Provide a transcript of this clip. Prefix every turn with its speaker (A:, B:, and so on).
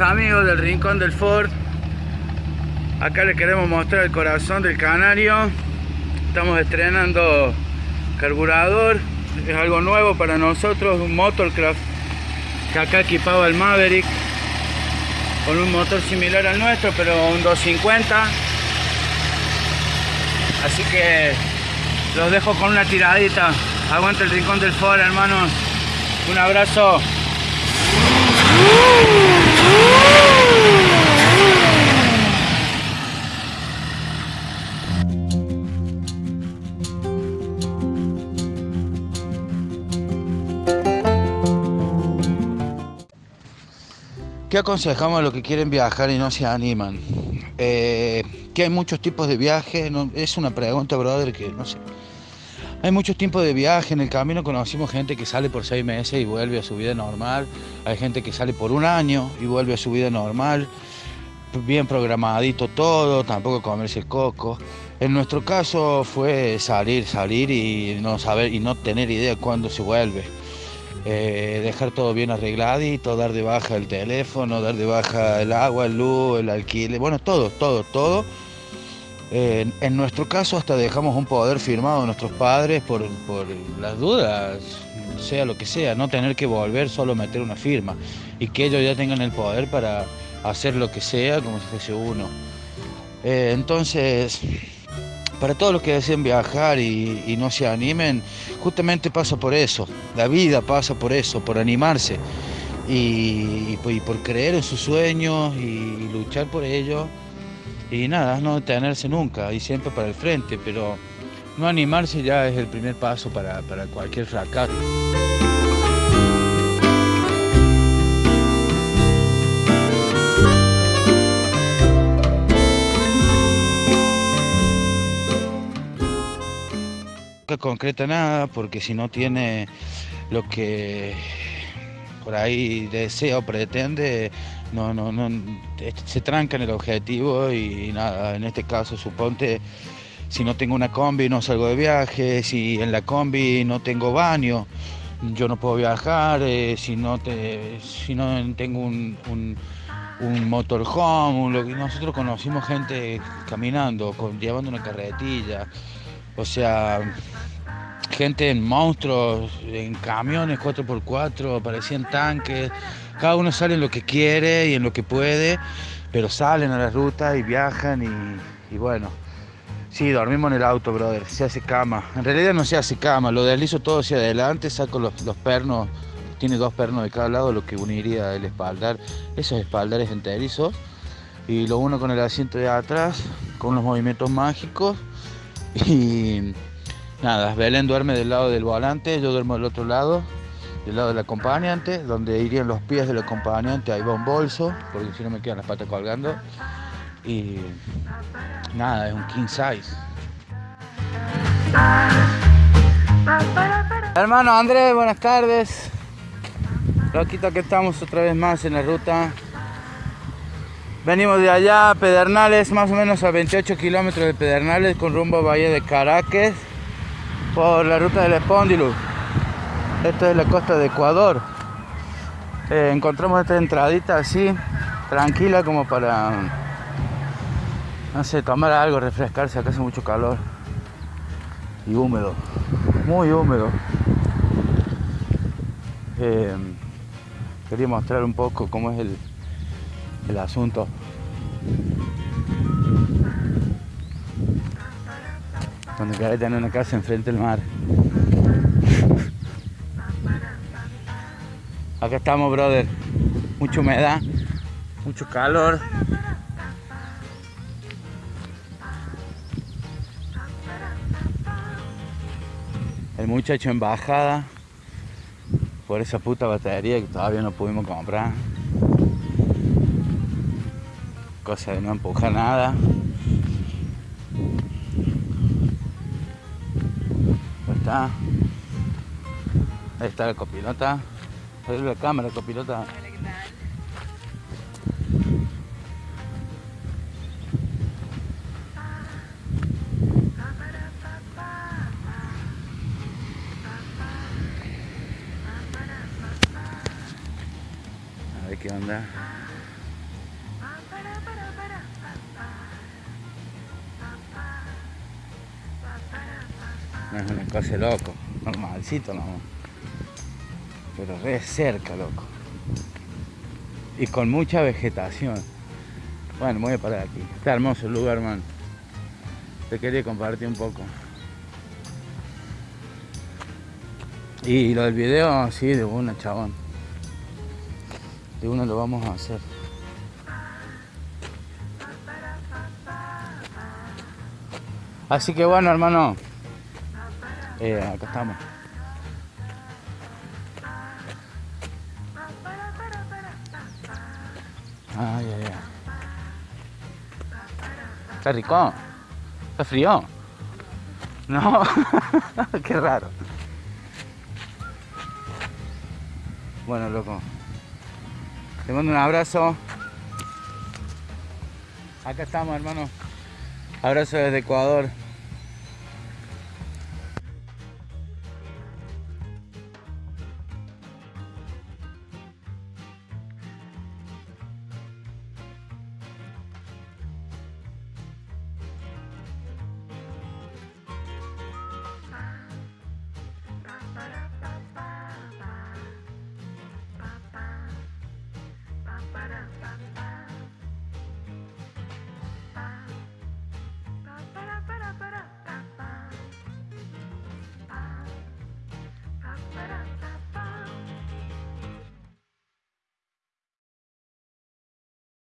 A: amigos del Rincón del Ford. Acá les queremos mostrar el corazón del canario. Estamos estrenando carburador. Es algo nuevo para nosotros, un Motorcraft que acá equipaba el Maverick con un motor similar al nuestro, pero un 250. Así que los dejo con una tiradita. Aguanta el Rincón del Ford, hermanos. Un abrazo. ¿Qué aconsejamos a los que quieren viajar y no se animan? Eh, que hay muchos tipos de viajes, es una pregunta, brother, que no sé. Hay muchos tipos de viaje, en el camino conocimos gente que sale por seis meses y vuelve a su vida normal, hay gente que sale por un año y vuelve a su vida normal, bien programadito todo, tampoco comerse coco. En nuestro caso fue salir, salir y no saber y no tener idea cuándo se vuelve. Eh, dejar todo bien arregladito, dar de baja el teléfono, dar de baja el agua, el luz, el alquiler, bueno, todo, todo, todo. Eh, en nuestro caso hasta dejamos un poder firmado a nuestros padres por, por, las dudas, sea lo que sea, no tener que volver, solo meter una firma y que ellos ya tengan el poder para hacer lo que sea como si fuese uno. Eh, entonces, para todos los que deseen viajar y, no se animen, justamente pasa por eso. La vida pasa por eso, por animarse y, por creer en sus sueños y luchar por ellos. Y nada, no detenerse nunca y siempre para el frente, pero no animarse ya es el primer paso para cualquier fracaso. Concreta nada, porque si no tiene lo que por ahí desea o pretende, no, no, no, se tranca en el objetivo y, nada, en este caso suponte, si no tengo una combi no salgo de viaje, si en la combi no tengo baño, yo no puedo viajar, eh, si, no te, si no tengo un, un, motorhome, que nosotros conocimos gente caminando, llevando una carretilla, o sea, gente en monstruos, en camiones 4x4, parecían tanques. Cada uno sale en lo que quiere y en lo que puede, pero salen a la ruta y viajan y, bueno. Sí, dormimos en el auto, brother. Se hace cama. En realidad no se hace cama. Lo deslizo todo hacia adelante, saco los, los pernos. Tiene dos pernos de cada lado, lo que uniría el espaldar. Esos espaldares enterizos. Y lo uno con el asiento de atrás, con los movimientos mágicos y nada, Belén duerme del lado del volante, yo duermo del otro lado, del lado del acompañante, donde irían los pies del acompañante, ahí va un bolso, porque si no me quedan las patas colgando. Y nada, es un king size. Hermano Andrés, buenas tardes. Loquito, que estamos otra vez más en la ruta Venimos de allá, Pedernales, más o menos a 28 kilómetros de Pedernales, con rumbo a Bahía de Caracas, por la ruta del Espóndilo. Esta es la costa de Ecuador. Eh, encontramos esta entradita así, tranquila como para, no sé, tomar algo, refrescarse, acá hace mucho calor. Y húmedo, muy húmedo. Eh, quería mostrar un poco cómo es el asunto. Cuando queráis tener una casa enfrente del mar. Acá estamos, brother. Mucha humedad, mucho calor. El muchacho en bajada por esa puta batería que todavía no pudimos comprar. Cosa de no empujar nada. Ahí está. Ahí está la copilota. Ahí la cámara, copilota. Es una cosa loco. Normalcito no. Pero re cerca, loco. Y con mucha vegetación. Bueno, voy a parar aquí. Está hermoso el lugar, man. Te quería compartir un poco. Y lo del video, sí, de una, chabón. De uno lo vamos a hacer. Así que bueno, hermano. Eh, acá estamos. Ay, ay, ay. Está rico. Está frío. No, qué raro. Bueno, loco. Te mando un abrazo. Acá estamos, hermano. Abrazo desde Ecuador.